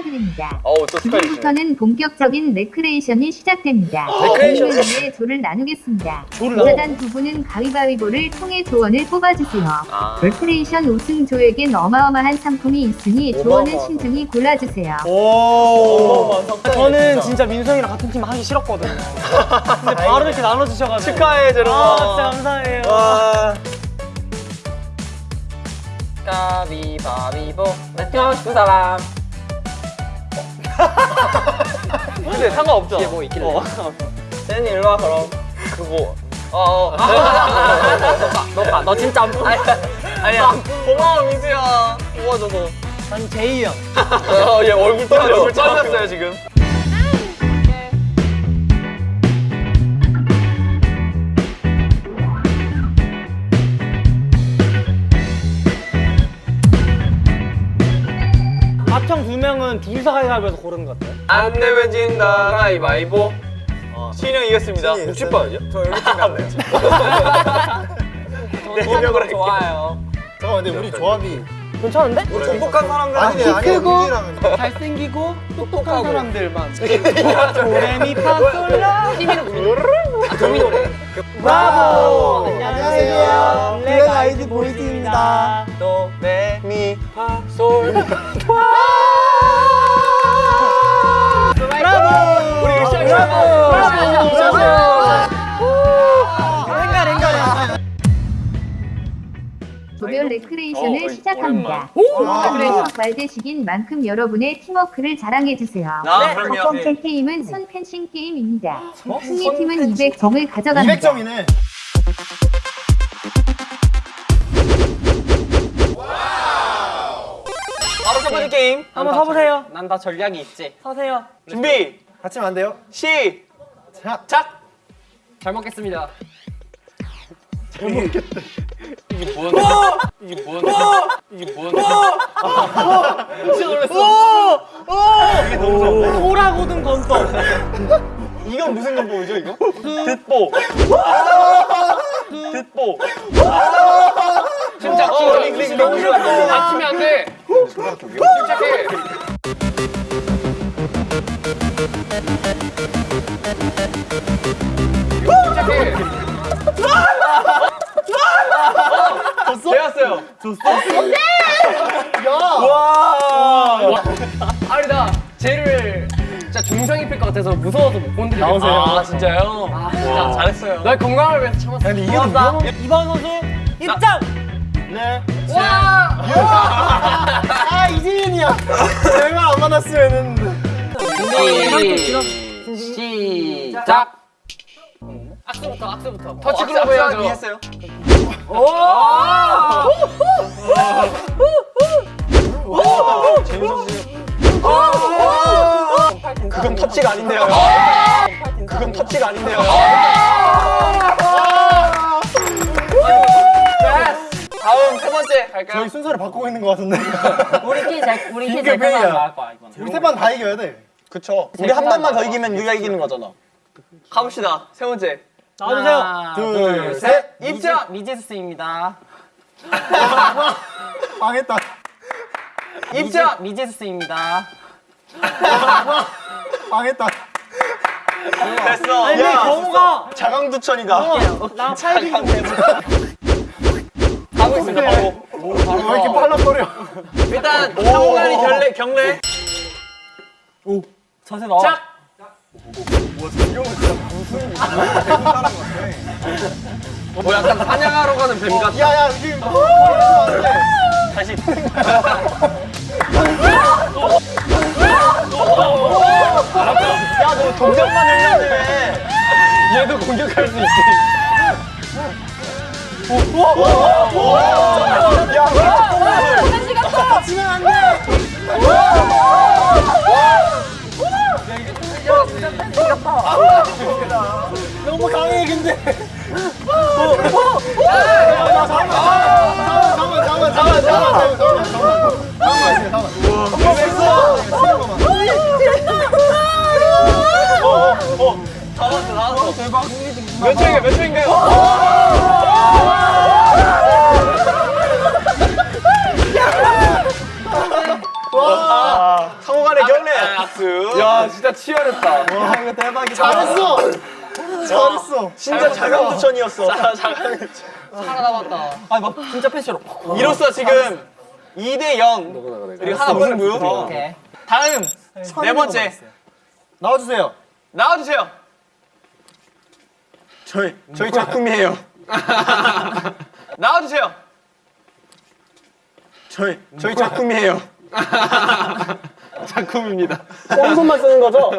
축하드립니다. 어우 또 축하해주시네 지금부터는 본격적인 레크레이션이 시작됩니다. 레크레이션? 본인을 위해 조를 나누겠습니다. 조를 조자단 두 분은 가위바위보를 통해 조원을 뽑아주세요. 아. 레크레이션 우승 조에겐 어마어마한 상품이 있으니 조원은. 신중히 골라주세요. 오. 아, 저는 진짜 민수 형이랑 같은 팀 하기 싫었거든요. 근데 바로 이렇게 나눠주셔가지고. 축하해 제로마 아, 진짜 감사해요. 와. 가위바위보 내가 싶은 사람 근데 상관없죠? 뒤에 뭐 있길래. 어. 세니 일로 와 그럼. 그거. 어어. 너너 너 진짜 안 아니야 아니야 고마워 민수야. 도와줘서 난 제이 형. 어 얘 얼굴 떨려. 얼굴 떨렸어요 지금 명은 둘이서 가위바위보에서 고르는 것 같아요. 안 내면 진다 가위바위보 신이 형 이겼습니다 신이 60번이요? 저 여기 팀 갔네요. 네 좋아요 잠깐만 근데 우리 조합이 괜찮은데? 우리 똑똑한 사람들 아니네 키 크고 잘생기고 똑똑한 사람들만. 도레미 파솔라. 아 도미 노래 브라보. 안녕하세요. 블랙 아이드 보이즈입니다. 도레미 파솔 브라보. 브라보. 랭가 랭가. 조별 레크레이션을 어, 시작합니다. 와. 그래서 발대식인 만큼 여러분의 팀워크를 자랑해주세요. 아, 첫. 번째 게임은 손 펜싱 게임입니다. 승리팀은 200점을 가져갑니다. 200점이네. 바로 첫 번째 게임 한번 서보세요. 난 다 전략이 있지 서세요. 준비 같이 안 돼요? 시작! 자. 잘 먹겠습니다. 소라고든 건떡. 이건 무슨 건보이죠 이거? 듣보. 듣보. 진짜 어, 진짜 링, 너무 좋아. 다치면 안 돼. 침착해. 되었어요 와. 아니다. 쟤를 진짜 중상 입힐 것 같아서 무서워서 못 건드리겠어. 나오세요. 아 진짜요? 아 진짜 잘했어요. 나 건강을 위해서 참았어. 근데 이게 좀 위험한 이번 선수 입장. 네. 와. 아 이재윤이야. 얼마 안 만났으면은. 시작. 악수부터 악수부터. 터치 글러브 악수 해야죠. 했어요 그건 터치가 아닌데요 그건 터치가 아닌데요 다음 세 번째 갈까요? 저희 순서를 바꾸고 있는 것 같은데. 우리끼리 잘 우리끼리 회의야. 나을 거야. 우리 세 번 다 이겨야 돼. 그쵸 우리 한 번만 더 이기면 유가 이기는 거잖아 가봅시다 세 번째 나와주세요. 둘, 셋. 입장 미제스입니다. 망했다. 입장 미제스입니다. 망했다. 됐어 아니 근데 경호가 자강두천이다 나 차이빙 좀 해봐. 하고 있습니다 바로 왜 이렇게 빨라버려? 일단 상호간이 경례 경례 자세 나와. 자 뭐 약간 사냥하러 가는 뱀 같아 야야 지금. 다시 야너 동작만 했는데 왜 얘도 공격할 수 있지 너무 강해 근데. 잠깐만 잠깐만 잠깐만 잠깐만 잠깐만 잠깐만 나왔어 나왔어 상호간의 경기 진짜 치열했다. 와 이거 대박이다. 잘했어. 잘했어. 진짜 자강두천이었어. 살아남았다. 아니 막 진짜 패시로. 이로써 지금 2대 0 그리고 하나. 오케이. 다음 네 번째 나와주세요. 나와주세요. 저희 저희 작품이에요. 나와주세요. 저희 저희 작품이에요. 작품입니다. 뻔손만 쓰는 거죠?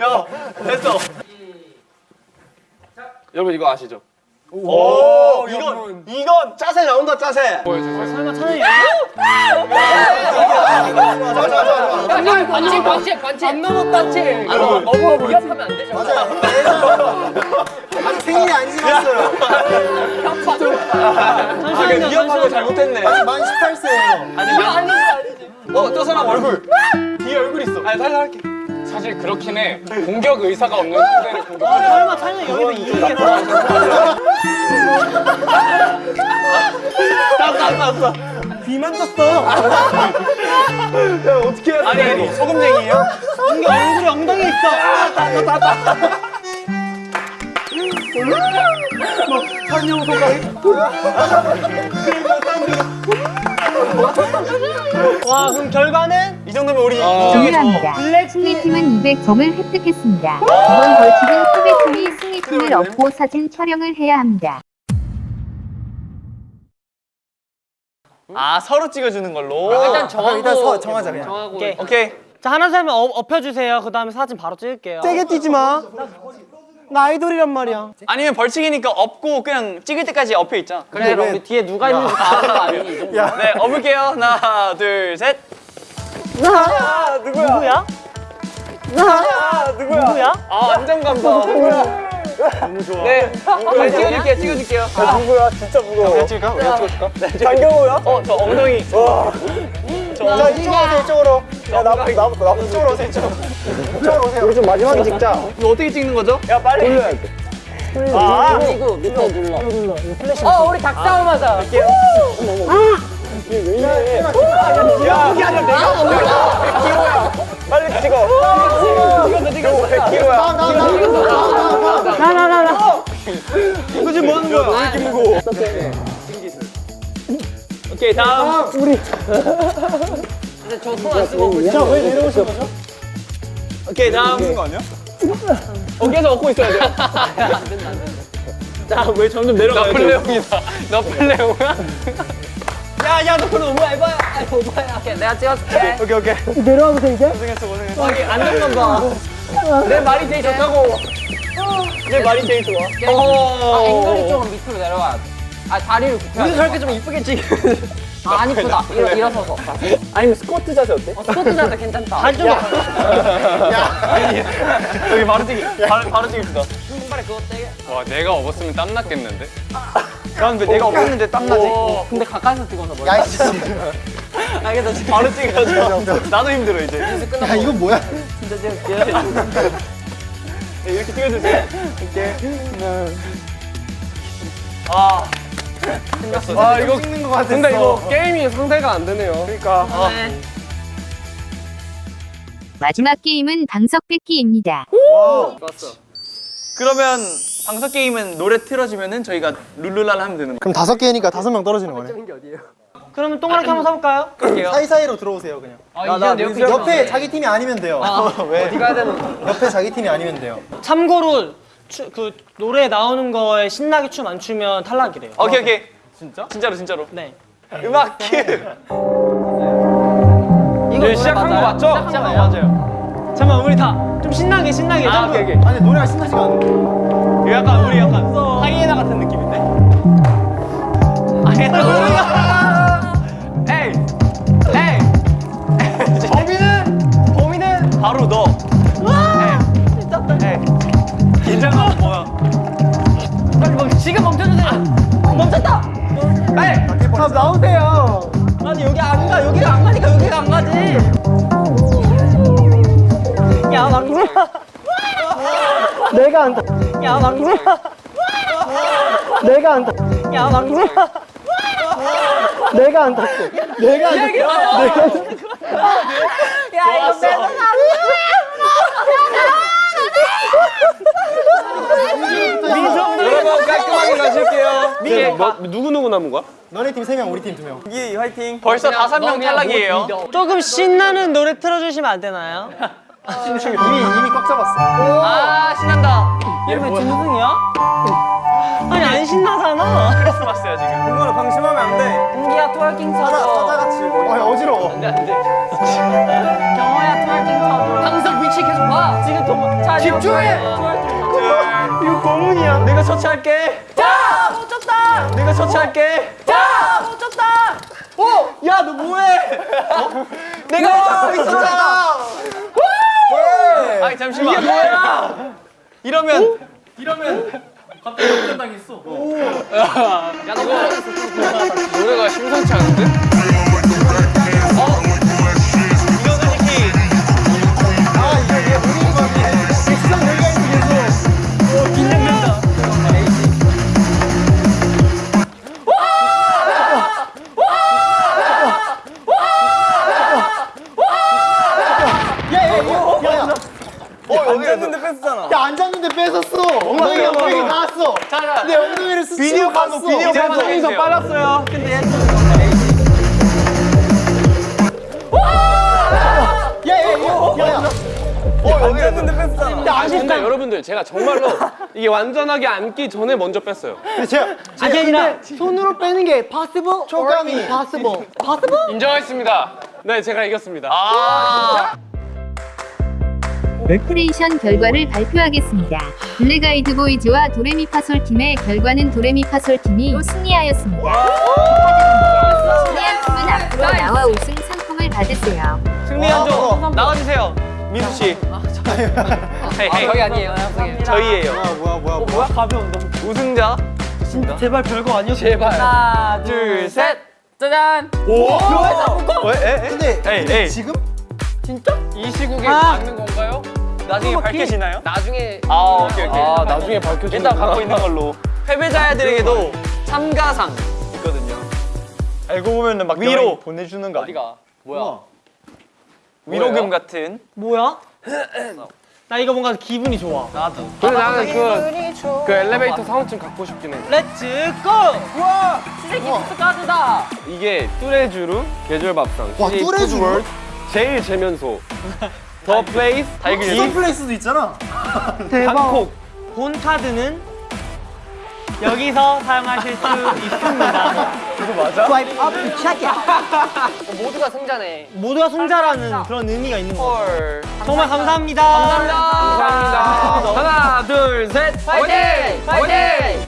야 됐어. 여러분 이거 아시죠? 오 이건 이건 짜세 나온다 짜세. 설마 찬영이 반칙 반칙 반칙 반칙. 안 넘었다 반칙. 아 너무 위협하면 안 되죠. 아직 생일이 안 지났어요. 아 그냥 위험한 거 잘못했네. 아직 만 18세예요. 아니지 아니지. 어저 사람 얼굴 뒤에 얼굴 있어. 아니 살살 할게. 사실 그렇긴 해. 공격 의사가 없는 상대를 공격. 설마 찬영이 여기서 이기겠다 귀만 떴어. 야 어떻게 해야 돼? 아니 아니 소금쟁이에요? 이게 얼굴이 엉덩이에 있어 와 그럼 결과는 이 정도면 우리 중요합니다. 승리팀은 200점을 획득했습니다. 이번 벌칙은 패배팀이 승리팀을 업고 사진 촬영을 해야 합니다. 아 서로 찍어주는 걸로. 일단 정하고 일단 서- 정하자, 그냥. 정하고 오케이. 오케이. 자 하나 둘셋 업, 업혀주세요 그 다음에 사진 바로 찍을게요 세게 뛰지 마. 나 아이돌이란 말이야. 아니면 벌칙이니까 업고 그냥 찍을 때까지 업혀 있자. 그래 그럼 우리 뒤에 누가 있는지 다 아는 거 아니니? 이 정도. 네, 업을게요. 하나, 둘, 셋. 누구야? 누구야? 아, 안정감다. 누구야? 너무 좋아. 네, 네, 찍어줄게요, 찍어줄게요. 아, 누구야? 진짜 무거워. 내가 찍을까? 내가 찍어줄까? 장경호야? 어, 저 엉덩이. 와. 저 자 이쪽으로 오세요 이쪽으로. 야 나부터 나부터 나부터 이쪽으로 오세요 이쪽. 이쪽으로 오세요. 우리 좀 마지막에 찍자. 이거 어떻게 찍는 거죠? 야, 빨리. 돌려야 돼. 아, 그리고 밑에 눌러. 어 우리 닭싸움 하자. 야, 이게 아니라 내가 100kg야. 빨리 찍어. 찍었어, 찍었어. 100kg야. 나 나 나 나 이거 지금 뭐 하는 거야? 왜 이렇게 무거워? 오케이, 다음. 근데 저 손 안 쓰고 자왜 내려오신 거죠? 오케이, 다음. 쓴거 아니야? 어, 계속 얻고 있어야 돼. 안 된다 안 된다. 자, 왜 점점 내려가요? 너 플레용이다. 너 플레용이야? 야, 야, 너 그럼 오버야, 이거야. 아이 오빠야. 오케이 내가 찍어줄게. 오케이, 오케이. 내려와도 돼 이제? 고생했어, 고생했어. 여기 안정감 봐. 내 말이 제일 좋다고. 내 말이 제일 좋아. 아 앵글이 조금 밑으로 내려와. 아 다리를 굽혀. 우리도 저렇게 좀 이쁘게 찍. 아, 안 이쁘다. 일어, 일어서서. 아니면 스쿼트 자세 어때? 어, 스쿼트 자세 괜찮다. 한쪽 여기 바로 찍기. 바로, 바로 찍읍시다. 신발에 그거 떼게. 와 내가 업었으면 땀 났겠는데? 난왜 내가 없는데 땀나지? 근데 가까이서 찍어서 머리. 야 씨. 알겠다. 진짜 바로 찍어야죠. 나도 힘들어, 이제. 야 이거 뭐야? 진짜 찍을게. 네, 이렇게 찍어주세요. 이렇게. 아. 아 이거 찍는 거 같았어. 근데 이거 게임이 상대가 안 되네요. 그러니까. 아. 마지막 게임은 방석 뺏기입니다. 그러면 방석 게임은 노래 틀어주면은 저희가 룰루랄 하면 되는 그럼 다섯 개니까 다섯 명 떨어지는 거네. 그러면 동그랗게 한번 서볼까요? 거예요. 사이사이로 들어오세요 그냥. 아, 나 이제 옆에 옆에 자기 팀이 아니면 돼요. 왜? 어디 가야 되는? 옆에 자기 팀이 아니면 돼요. 참고로 추, 그 노래 나오는 거에 신나게 춤 안 추면 탈락이래요 오케이, 오케이. 진짜? 진짜로, 진짜로. 네 음악 큐. 이거 네, 시작한 거 맞죠? 시작한 어, 맞아요. 잠깐만 우리 다 좀 신나게 신나게 아. 오케이, 오케이. 아니 노래가 신나지가 않아. 약간 우리 약간 하이에나 같은 느낌인데? 하이에나 바로 너! 에이! 미쳤다 에이! 긴장감 뭐야? 빨리 멈 지금 멈춰주세요 멈췄다 빨리! 아 나오세요. 아니 여기 안가 여기가 안 가니까 여기가 안 가지 야 망수야 내가 안다 야 망수야 내가 안다 야 망수야 내가 안 닦고. 내가 안 닦고. 내가 안 닦고. 여러분 깔끔하게 마실게요. 네, 뭐, 누구 누구 남은 거야? 너네 팀 3명, 우리 팀 2명. 이 화이팅. 벌써 다섯 명 탈락이에요. 조금 신나는 노래 틀어주시면 안 되나요? 이미, 이미 꽉 잡았어. 아 신난다. 얘왜 짐승이야? 신나잖아. 크리스마스야 지금. 공부는 방심하면 안 돼. 공기야 twerking 사자, 쳐줘. 사자같이. 아, 어지러워. 경호야 twerking 쳐줘. 항상 위치 계속 봐. 지금 동 집중해. 이거 고문이야. 내가 처치할게. 자, 못 쳤다. 내가 처치할게. 자, 못 쳤다. 야, 너 뭐해? 내가 있었잖아. 아니 잠시만. 이게 뭐야? 이러면 노 심상치 않은데? 있어, 계속. 긴장된다. 야, 야. 어, 여기 앉았는데 뺐잖아. 야, 앉았는데 뺏었어. 엉덩이, 엉덩이 나왔어. 내 엉덩이를 스치고 비디오 갔어. 비디오 더 해주세요. 빨랐어요. 근데 얘. 어. 야, 아 근데 아쉽다. 여러분들 제가 정말로 이게 완전하게 앉기 전에 먼저 뺐어요. 제가 아니 아니라 손으로 빼는 게 possible 초감이. possible? 인정하겠습니다. 네 제가 이겼습니다. 크레이션 결과를 발표하겠습니다. 블랙아이드 보이즈와 도레미파솔 팀의 결과는 도레미파솔 팀이 승리하였습니다. 축하드립니다. 승리한 팀은 앞으로 나와 우승 상품을 받으세요. 승리한 어, 조 나와주세요. 민수 씨. 헤이. 저희 아니에요. 저희. 저희예요. 뭐야, 뭐야, 뭐야. 뭐야? 가벼운다. 우승자. 제발 별거 아니었어. 제발. 하나, 둘, 셋. 짜잔. 오. 왜? 에? 에? 근데, 에이, 근데 에이. 지금? 이 시국에 아. 맞는 건가요? 나중에 밝혀지나요? 나중에 아, 오케이, 오케이. 아 나중에 밝혀지는 일단 갖고 있는 걸로. 패배자들에게도 참가상 있거든요. 알고 보면은 막 위로 보내주는 거 어디가? 뭐야? 위로금 같은. 뭐야? 나 이거 뭔가 기분이 좋아. 나도. 근데 나는 그, 그 엘리베이터 사원증 갖고 싶긴 해. Let's go! 우와! CJ gift card다. 이게 뚜레쥬르 계절밥상 와? 푸드월드, 제일제면소 더 플레이스 달걀. 더플레이스도 있잖아. 대박. 본 카드는 여기서 사용하실 수 있습니다. 이거 맞아? Swipe up to check it. 모두가 승자네. 모두가 승자라는 그런 의미가 있는 거. 헐. 정말 감사합니다. 감사합니다. 감사합니다. 하나, 둘, 셋. 파이팅! 파이팅!